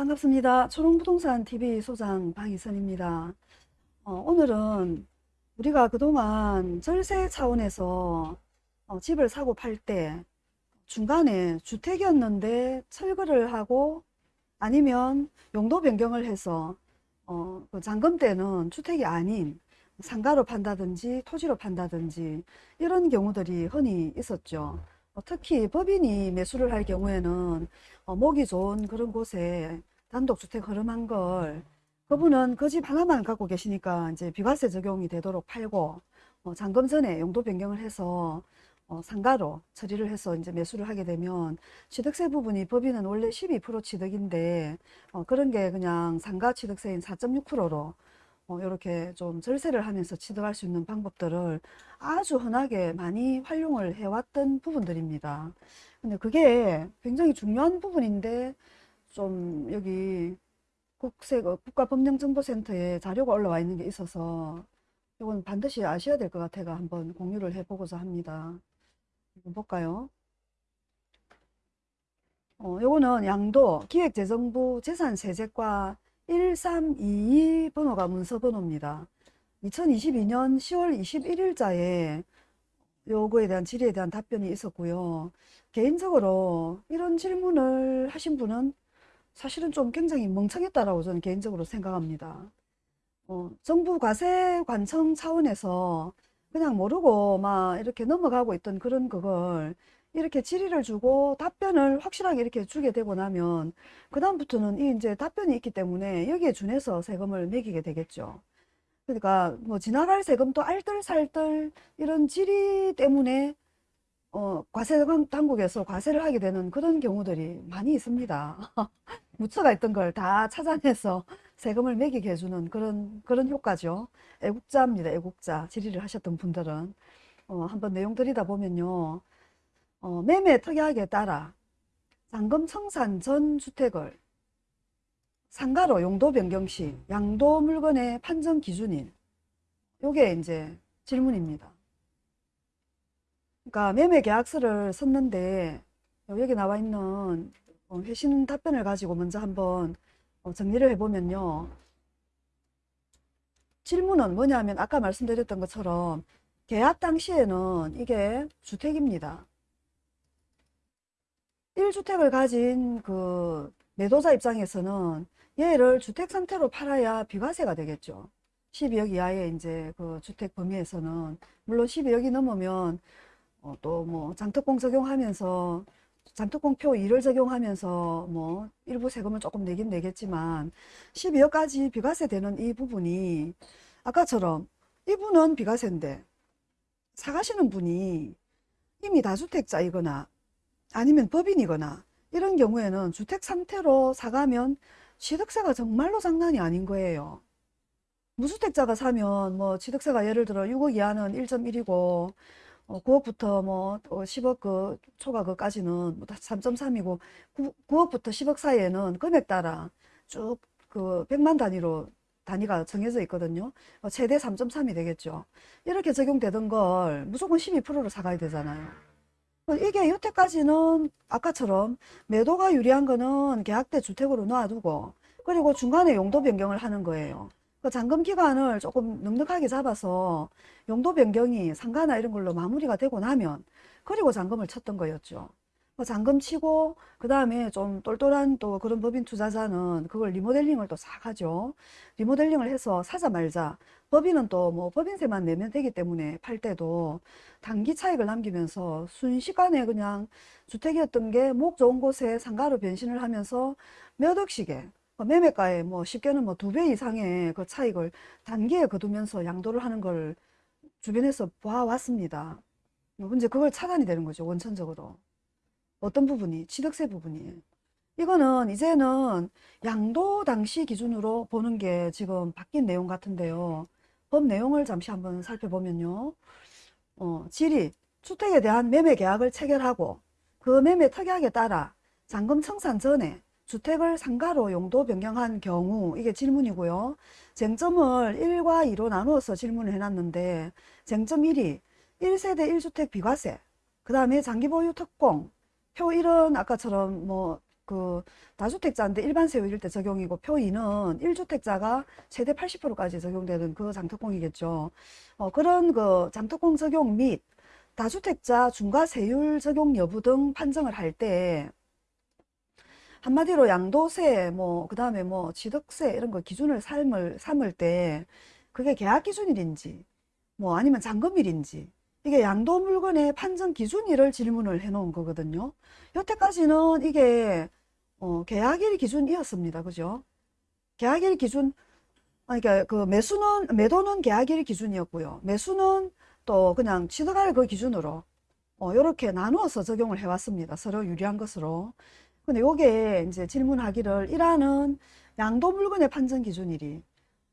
반갑습니다. 초롱부동산 TV 소장 방희선입니다. 어, 오늘은 우리가 그동안 절세 차원에서 어, 집을 사고 팔 때 중간에 주택이었는데 철거를 하고 아니면 용도 변경을 해서 어, 그 잔금 때는 주택이 아닌 상가로 판다든지 토지로 판다든지 이런 경우들이 흔히 있었죠. 어, 특히 법인이 매수를 할 경우에는 어, 목이 좋은 그런 곳에 단독주택 흐름한 걸 그분은 그 집 하나만 갖고 계시니까 이제 비과세 적용이 되도록 팔고 어, 잔금 전에 용도 변경을 해서 어, 상가로 처리를 해서 이제 매수를 하게 되면 취득세 부분이 법인은 원래 12% 취득인데 어, 그런 게 그냥 상가 취득세인 4.6%로 어, 이렇게 좀 절세를 하면서 취득할 수 있는 방법들을 아주 흔하게 많이 활용을 해왔던 부분들입니다. 근데 그게 굉장히 중요한 부분인데 좀 여기 국세, 국가법령정보센터에 자료가 올라와 있는 게 있어서 이건 반드시 아셔야 될 것 같아가 한번 공유를 해보고자 합니다. 이거 볼까요? 어, 요거는 양도 기획재정부 재산세제과 1322 번호가 문서 번호입니다. 2022년 10월 21일자에 요거에 대한 질의에 대한 답변이 있었고요. 개인적으로 이런 질문을 하신 분은 사실은 좀 굉장히 멍청했다라고 저는 개인적으로 생각합니다. 어, 정부 과세 관청 차원에서 그냥 모르고 막 이렇게 넘어가고 있던 그런 그걸 이렇게 질의를 주고 답변을 확실하게 이렇게 주게 되고 나면 그 다음부터는 이 이제 답변이 있기 때문에 여기에 준해서 세금을 매기게 되겠죠. 그러니까 뭐 지나갈 세금도 알뜰살뜰 이런 질의 때문에 어, 과세 당국에서 과세를 하게 되는 그런 경우들이 많이 있습니다. 묻혀가 있던 걸 다 찾아내서 세금을 매기게 해주는 그런, 그런 효과죠. 애국자입니다. 애국자. 질의를 하셨던 분들은. 어, 한번 내용 들이다 보면요. 어, 매매 특약에 따라 잔금 청산 전 주택을 상가로 용도 변경 시 양도 물건의 판정 기준인 요게 이제 질문입니다. 그러니까 매매 계약서를 썼는데 여기 나와 있는 어, 회신 답변을 가지고 먼저 한번 어, 정리를 해보면요. 질문은 뭐냐면 아까 말씀드렸던 것처럼 계약 당시에는 이게 주택입니다. 1주택을 가진 그 매도자 입장에서는 얘를 주택 상태로 팔아야 비과세가 되겠죠. 12억 이하의 이제 그 주택 범위에서는 물론 12억이 넘으면 어, 또뭐 장특공 적용하면서 장특공표 1을 적용하면서 뭐 일부 세금을 조금 내긴 내겠지만 12억까지 비과세 되는 이 부분이 아까처럼 이분은 비과세인데 사가시는 분이 이미 다주택자이거나 아니면 법인이거나 이런 경우에는 주택 상태로 사가면 취득세가 정말로 장난이 아닌 거예요. 무주택자가 사면 뭐 취득세가 예를 들어 6억 이하는 1.1이고 어, 9억부터 뭐 10억 어, 그 초과 그까지는 뭐 3.3이고 9, 억부터 10억 사이에는 금액 따라 쭉 그 100만 단위로 단위가 정해져 있거든요. 어, 최대 3.3이 되겠죠. 이렇게 적용되던 걸 무조건 12%로 사가야 되잖아요. 어, 이게 여태까지는 아까처럼 매도가 유리한 거는 계약대 주택으로 놔두고 그리고 중간에 용도 변경을 하는 거예요. 그 잔금 기간을 조금 넉넉하게 잡아서 용도 변경이 상가나 이런 걸로 마무리가 되고 나면 그리고 잔금을 쳤던 거였죠. 그 잔금 치고 그 다음에 좀 똘똘한 또 그런 법인 투자자는 그걸 리모델링을 또 싹 하죠. 리모델링을 해서 사자 말자 법인은 또 뭐 법인세만 내면 되기 때문에 팔 때도 단기 차익을 남기면서 순식간에 그냥 주택이었던 게 목 좋은 곳에 상가로 변신을 하면서 몇 억씩에 어, 매매가에 뭐 쉽게는 뭐 두 배 이상의 그 차익을 단기에 거두면서 양도를 하는 걸 주변에서 봐왔습니다. 문제 그걸 차단이 되는 거죠. 원천적으로. 어떤 부분이? 취득세 부분이. 이거는 이제는 양도 당시 기준으로 보는 게 지금 바뀐 내용 같은데요. 법 내용을 잠시 한번 살펴보면요. 어, 질의, 주택에 대한 매매 계약을 체결하고 그 매매 특약에 따라 잔금 청산 전에 주택을 상가로 용도 변경한 경우 이게 질문이고요. 쟁점을 1과 2로 나누어서 질문을 해놨는데 쟁점 1이 1세대 1주택 비과세 그 다음에 장기보유 특공 표 1은 아까처럼 뭐 그 다주택자인데 일반 세율일 때 적용이고 표 2는 1주택자가 최대 80%까지 적용되는 그 장특공이겠죠. 어, 그런 그 장특공 적용 및 다주택자 중과 세율 적용 여부 등 판정을 할때 한마디로 양도세 뭐 그 다음에 뭐 취득세 이런 거 기준을 삼을 삼을 때 그게 계약 기준일인지 뭐 아니면 잔금일인지 이게 양도 물건의 판정 기준일을 질문을 해 놓은 거거든요. 여태까지는 이게 어, 계약일 기준이었습니다. 그죠? 계약일 기준 아니, 그러니까 그 매수는 매도는 계약일 기준이었고요. 매수는 또 그냥 취득할 그 기준으로 어, 이렇게 나누어서 적용을 해왔습니다. 서로 유리한 것으로. 근데 요게 이제 질문하기를 1하는 양도 물건의 판정 기준일이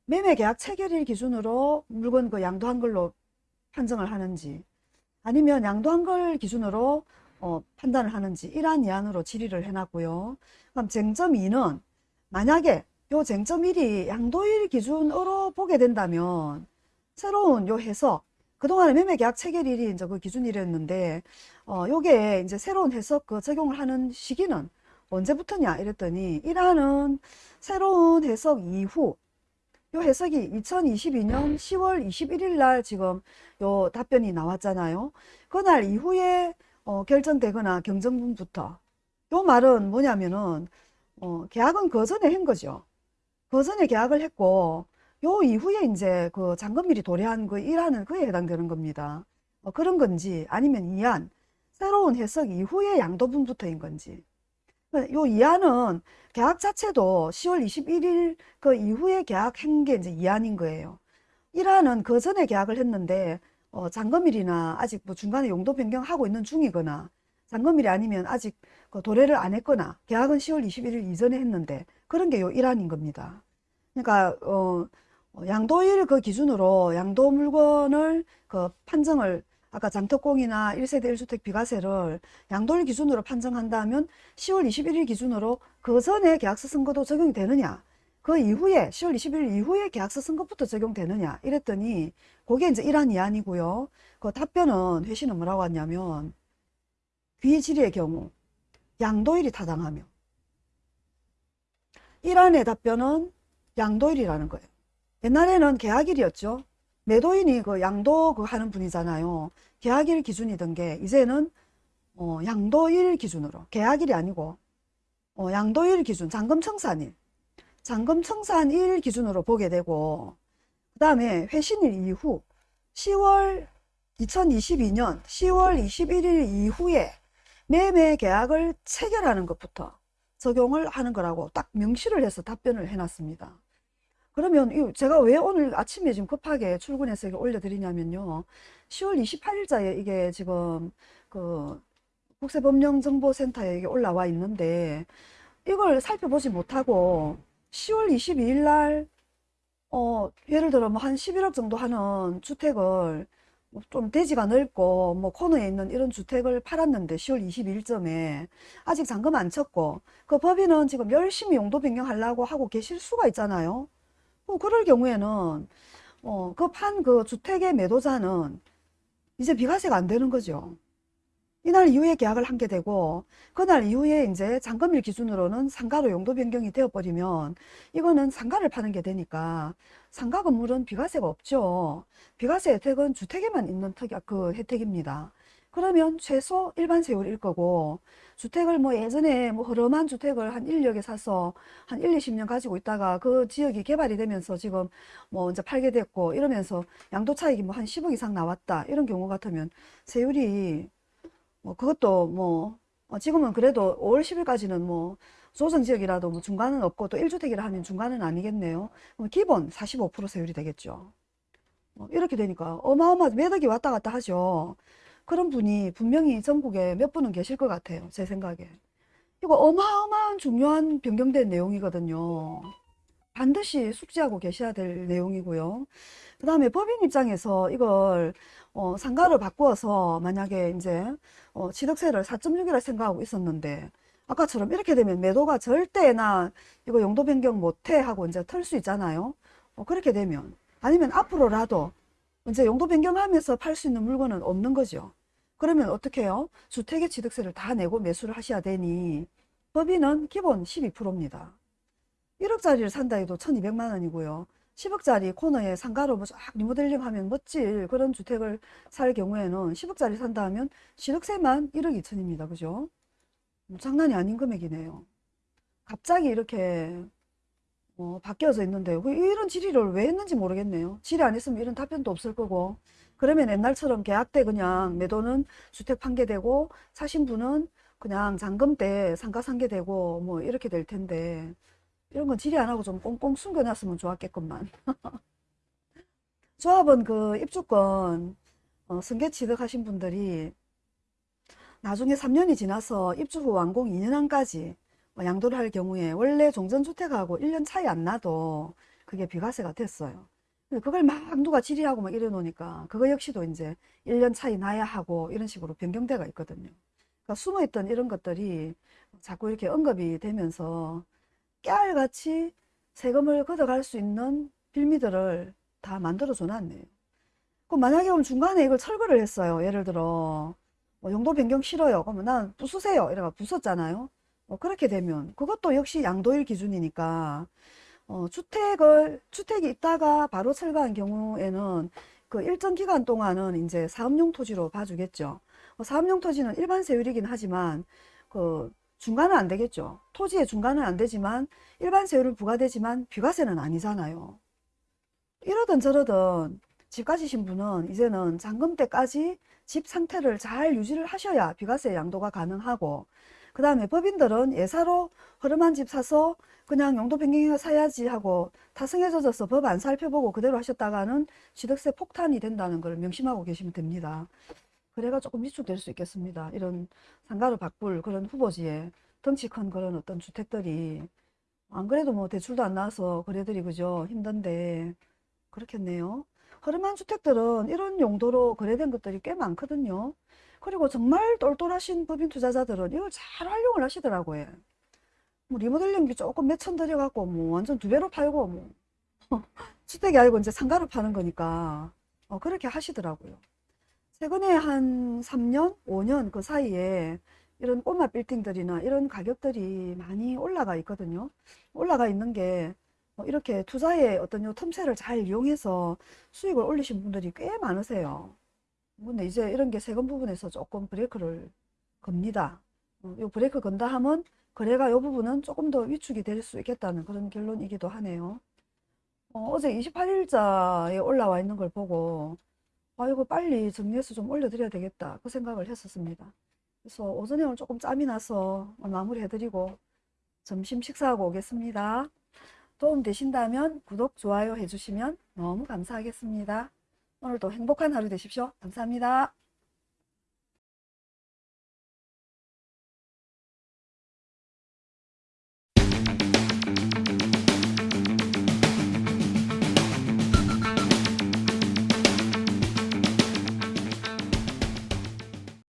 매매 계약 체결일 기준으로 물건 그 양도한 걸로 판정을 하는지 아니면 양도한 걸 기준으로 어, 판단을 하는지 이러한 이안으로 질의를 해놨고요. 그럼 쟁점 2는 만약에 요 쟁점 1이 양도일 기준으로 보게 된다면 새로운 요 해석 그동안에 매매 계약 체결일이 이제 그 기준일이었는데 어 요게 이제 새로운 해석 그 적용을 하는 시기는 언제부터냐 이랬더니 1화는 새로운 해석 이후 요 해석이 2022년 10월 21일 날 지금 요 답변이 나왔잖아요. 그날 이후에 어, 결정되거나 경정분부터 요 말은 뭐냐면은 어, 계약은 그 전에 한 거죠. 그 전에 계약을 했고 요 이후에 이제 그 잔금일이 도래한 그 일하는 그에 해당되는 겁니다. 어, 그런 건지 아니면 이안 새로운 해석 이후에 양도분부터인 건지 요 이안은 계약 자체도 10월 21일 그 이후에 계약한 게 이제 이안인 거예요. 1안은 그 전에 계약을 했는데 어, 잔금일이나 아직 뭐 중간에 용도 변경하고 있는 중이거나 잔금일이 아니면 아직 그 도래를 안 했거나 계약은 10월 21일 이전에 했는데 그런 게 요 1안인 겁니다. 그러니까 어, 양도일 그 기준으로 양도 물건을 그 판정을 아까 장특공이나 1세대 1주택 비과세를 양도일 기준으로 판정한다면 10월 21일 기준으로 그 전에 계약서 쓴 것도 적용이 되느냐 그 이후에 10월 21일 이후에 계약서 쓴 것부터 적용되느냐 이랬더니 그게 이제 이란 이안이고요. 그 답변은 회신은 뭐라고 하냐면 귀질의 경우 양도일이 타당하며 이란의 답변은 양도일이라는 거예요. 옛날에는 계약일이었죠 매도인이 그 양도 그 하는 분이잖아요. 계약일 기준이던 게 이제는 어, 양도일 기준으로 계약일이 아니고 어, 양도일 기준 잔금 청산일 잔금 청산일 기준으로 보게 되고 그 다음에 회신일 이후 10월 2022년 10월 21일 이후에 매매 계약을 체결하는 것부터 적용을 하는 거라고 딱 명시를 해서 답변을 해놨습니다. 그러면 제가 왜 오늘 아침에 지금 급하게 출근해서 이렇게 올려드리냐면요. 10월 28일자에 이게 지금 그 국세법령정보센터에 이게 올라와 있는데 이걸 살펴보지 못하고 10월 22일 날 어, 예를 들어 뭐 한 11억 정도 하는 주택을 좀 대지가 넓고 뭐 코너에 있는 이런 주택을 팔았는데 10월 22일쯤에 아직 잔금 안 쳤고 그 법인은 지금 열심히 용도 변경하려고 하고 계실 수가 있잖아요. 뭐 그럴 경우에는 어, 그 판 그 주택의 매도자는 이제 비과세가 안 되는 거죠. 이날 이후에 계약을 한 게 되고 그날 이후에 이제 잔금일 기준으로는 상가로 용도 변경이 되어 버리면 이거는 상가를 파는 게 되니까 상가 건물은 비과세가 없죠. 비과세 혜택은 주택에만 있는 특약 그 혜택입니다. 그러면 최소 일반 세율일 거고 주택을 뭐 예전에 뭐 허름한 주택을 한 1력에 사서 한 1, 20년 가지고 있다가 그 지역이 개발이 되면서 지금 뭐 이제 팔게 됐고 이러면서 양도 차익이 뭐 한 10억 이상 나왔다 이런 경우 같으면 세율이 뭐 그것도 뭐 어, 지금은 그래도 5월 10일까지는 뭐 조정 지역이라도 뭐 중간은 없고 또 1주택이라 하면 중간은 아니겠네요. 기본 45% 세율이 되겠죠. 뭐 이렇게 되니까 어마어마 매덕이 왔다 갔다 하죠. 그런 분이 분명히 전국에 몇 분은 계실 것 같아요. 제 생각에. 이거 어마어마한 중요한 변경된 내용이거든요. 반드시 숙지하고 계셔야 될 내용이고요. 그 다음에 법인 입장에서 이걸 어, 상가를 바꾸어서 만약에 이제 어, 취득세를 4.6이라 생각하고 있었는데 아까처럼 이렇게 되면 매도가 절대 나 이거 용도 변경 못해 하고 이제 털 수 있잖아요. 어, 그렇게 되면 아니면 앞으로라도 이제 용도 변경하면서 팔 수 있는 물건은 없는 거죠. 그러면 어떻게 해요? 주택의 취득세를 다 내고 매수를 하셔야 되니 법인은 기본 12%입니다. 1억짜리를 산다 해도 1200만 원이고요. 10억짜리 코너에 상가로 뭐쫙 리모델링 하면 멋질 그런 주택을 살 경우에는 10억짜리 산다 하면 시력세만 1억 2천입니다. 그죠? 뭐 장난이 아닌 금액이네요. 갑자기 이렇게 어, 바뀌어져 있는데 왜 이런 질의를 왜 했는지 모르겠네요. 질의 안 했으면 이런 답변도 없을 거고 그러면 옛날처럼 계약 때 그냥 매도는 주택 판계되고 사신 분은 그냥 잔금 때 상가 상계되고 뭐 이렇게 될 텐데 이런 건 질의 안 하고 좀 꽁꽁 숨겨놨으면 좋았겠건만. 조합은 그 입주권 어, 승계 취득하신 분들이 나중에 3년이 지나서 입주 후 완공 2년 안까지 뭐 양도를 할 경우에 원래 종전주택하고 1년 차이 안 나도 그게 비과세가 됐어요. 그걸 막 누가 질의하고 막 이래 놓으니까 그거 역시도 이제 1년 차이 나야 하고 이런 식으로 변경대가 있거든요. 그러니까 숨어있던 이런 것들이 자꾸 이렇게 언급이 되면서 깨알같이 세금을 걷어갈 수 있는 빌미들을 다 만들어 줘 놨네요. 그럼 만약에 그럼 중간에 이걸 철거를 했어요. 예를 들어 뭐 용도 변경 싫어요. 그러면 난 부수세요. 이래가 부쉈잖아요. 어, 그렇게 되면 그것도 역시 양도일 기준이니까 어, 주택을 주택이 있다가 바로 철거한 경우에는 그 일정 기간 동안은 이제 사업용 토지로 봐주겠죠. 어, 사업용 토지는 일반 세율이긴 하지만 그 중간은 안 되겠죠. 토지의 중간은 안 되지만 일반 세율은 부과되지만 비과세는 아니잖아요. 이러든 저러든 집 가지신 분은 이제는 잔금 때까지 집 상태를 잘 유지를 하셔야 비과세 양도가 가능하고 그 다음에 법인들은 예사로 허름한 집 사서 그냥 용도 변경해서 사야지 하고 타성해져서 법 안 살펴보고 그대로 하셨다가는 취득세 폭탄이 된다는 걸 명심하고 계시면 됩니다. 그래가 조금 위축될 수 있겠습니다. 이런 상가를 바꿀 그런 후보지에 덩치 큰 그런 어떤 주택들이 안 그래도 뭐 대출도 안 나와서 거래들이 그죠 힘든데 그렇겠네요. 허름한 주택들은 이런 용도로 거래된 것들이 꽤 많거든요. 그리고 정말 똘똘하신 법인 투자자들은 이걸 잘 활용을 하시더라고요. 뭐 리모델링비 조금 몇 천 들여갖고 뭐 완전 두 배로 팔고 뭐 주택이 아니고 이제 상가로 파는 거니까 어, 그렇게 하시더라고요. 최근에 한 3년, 5년 그 사이에 이런 꼬마 빌딩들이나 이런 가격들이 많이 올라가 있거든요. 올라가 있는 게 어, 이렇게 투자의 어떤 요 틈새를 잘 이용해서 수익을 올리신 분들이 꽤 많으세요. 근데 이제 이런 게 세금 부분에서 조금 브레이크를 겁니다. 어, 요 브레이크 건다 하면 거래가 요 부분은 조금 더 위축이 될 수 있겠다는 그런 결론이기도 하네요. 어, 제 28일자에 올라와 있는 걸 보고 아 이거 빨리 정리해서 좀 올려드려야 되겠다 그 생각을 했었습니다. 그래서 오전에 오늘 조금 짬이 나서 마무리 해드리고 점심 식사하고 오겠습니다. 도움 되신다면 구독, 좋아요 해주시면 너무 감사하겠습니다. 오늘도 행복한 하루 되십시오. 감사합니다.